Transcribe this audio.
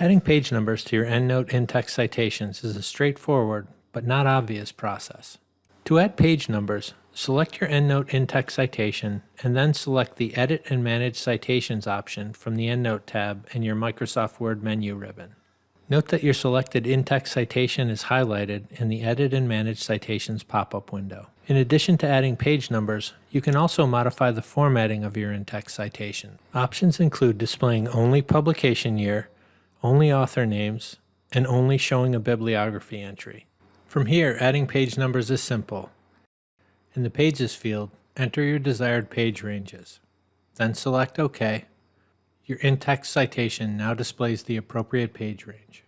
Adding page numbers to your EndNote in-text citations is a straightforward but not obvious process. To add page numbers, select your EndNote in-text citation and then select the Edit and Manage Citations option from the EndNote tab in your Microsoft Word menu ribbon. Note that your selected in-text citation is highlighted in the Edit and Manage Citations pop-up window. In addition to adding page numbers, you can also modify the formatting of your in-text citation. Options include displaying only publication year, only author names, and only showing a bibliography entry. From here, adding page numbers is simple. In the Pages field, enter your desired page ranges. Then select OK. Your in-text citation now displays the appropriate page range.